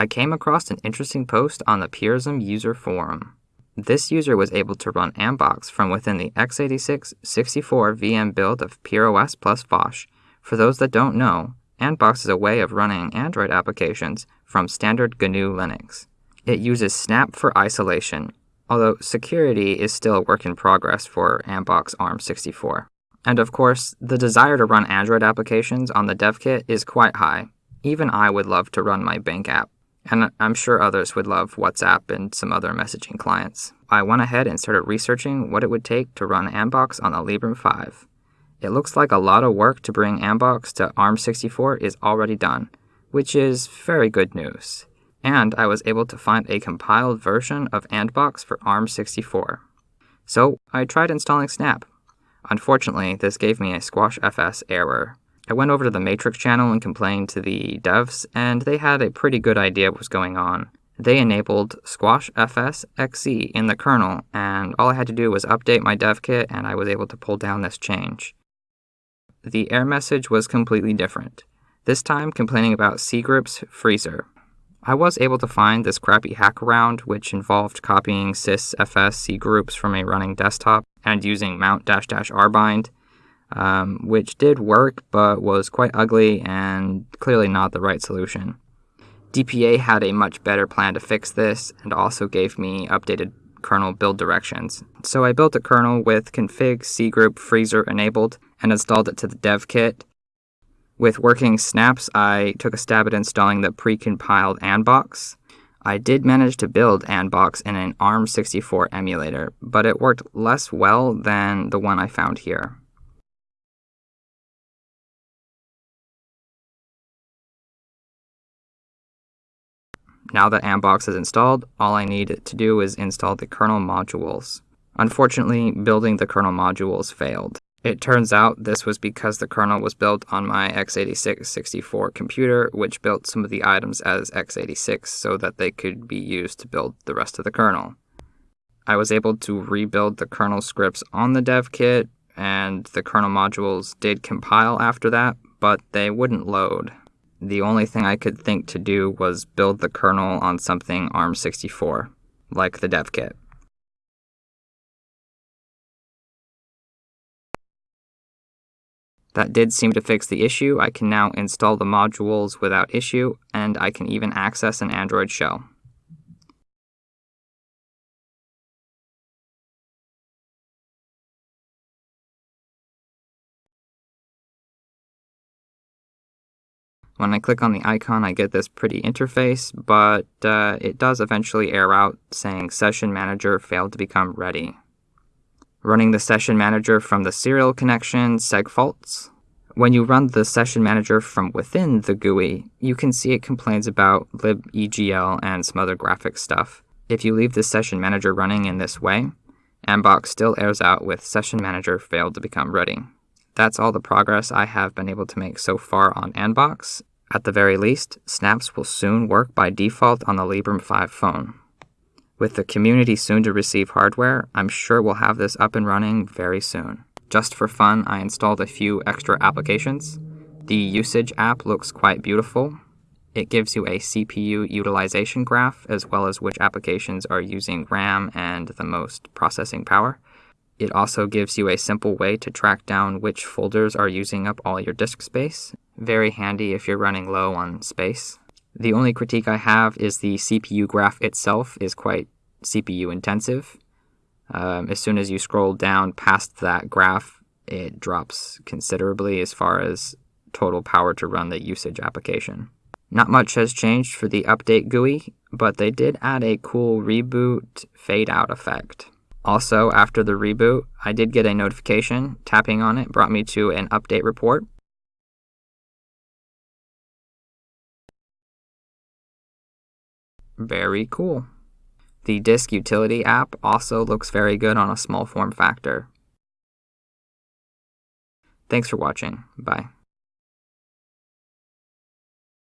I came across an interesting post on the Purism user forum. This user was able to run Anbox from within the x86 64 VM build of PureOS plus Phosh. For those that don't know, Anbox is a way of running Android applications from standard GNU Linux. It uses Snap for isolation, although security is still a work in progress for Anbox ARM64. And of course, the desire to run Android applications on the dev kit is quite high. Even I would love to run my bank app, and I'm sure others would love WhatsApp and some other messaging clients. I went ahead and started researching what it would take to run Anbox on the Librem 5. It looks like a lot of work to bring Anbox to ARM64 is already done, which is very good news. And I was able to find a compiled version of Anbox for ARM64. So I tried installing Snap. Unfortunately, this gave me a Squash FS error. I went over to the Matrix channel and complained to the devs, and they had a pretty good idea what was going on. They enabled Squash FS XZ in the kernel, and all I had to do was update my dev kit, and I was able to pull down this change. The error message was completely different, this time complaining about cgroups freezer. I was able to find this crappy hack around, which involved copying sysfs cgroups from a running desktop and using mount-rbind um, which did work but was quite ugly and clearly not the right solution. DPA had a much better plan to fix this and also gave me updated kernel build directions. So I built a kernel with config cgroup freezer enabled and installed it to the dev kit. With working snaps, I took a stab at installing the pre-compiled Anbox. I did manage to build Anbox in an ARM64 emulator, but it worked less well than the one I found here. Now that Anbox is installed, all I need to do is install the kernel modules. Unfortunately, building the kernel modules failed. It turns out this was because the kernel was built on my x86 64 computer, which built some of the items as x86 so that they could be used to build the rest of the kernel. I was able to rebuild the kernel scripts on the dev kit, and the kernel modules did compile after that, but they wouldn't load the only thing I could think to do was build the kernel on something ARM64, like the dev kit. That did seem to fix the issue. I can now install the modules without issue, and I can even access an Android shell. When I click on the icon, I get this pretty interface, but uh, it does eventually error out saying Session Manager failed to become ready. Running the Session Manager from the serial connection segfaults. When you run the Session Manager from within the GUI, you can see it complains about libegl and some other graphics stuff. If you leave the Session Manager running in this way, Anbox still airs out with Session Manager failed to become ready. That's all the progress I have been able to make so far on Anbox, at the very least, snaps will soon work by default on the Librem 5 phone. With the community soon to receive hardware, I'm sure we'll have this up and running very soon. Just for fun, I installed a few extra applications. The usage app looks quite beautiful. It gives you a CPU utilization graph, as well as which applications are using RAM and the most processing power. It also gives you a simple way to track down which folders are using up all your disk space. Very handy if you're running low on space. The only critique I have is the CPU graph itself is quite CPU intensive. Um, as soon as you scroll down past that graph, it drops considerably as far as total power to run the usage application. Not much has changed for the update GUI, but they did add a cool reboot fade out effect. Also, after the reboot, I did get a notification. Tapping on it brought me to an update report. Very cool. The Disk Utility app also looks very good on a small form factor. Thanks for watching. Bye.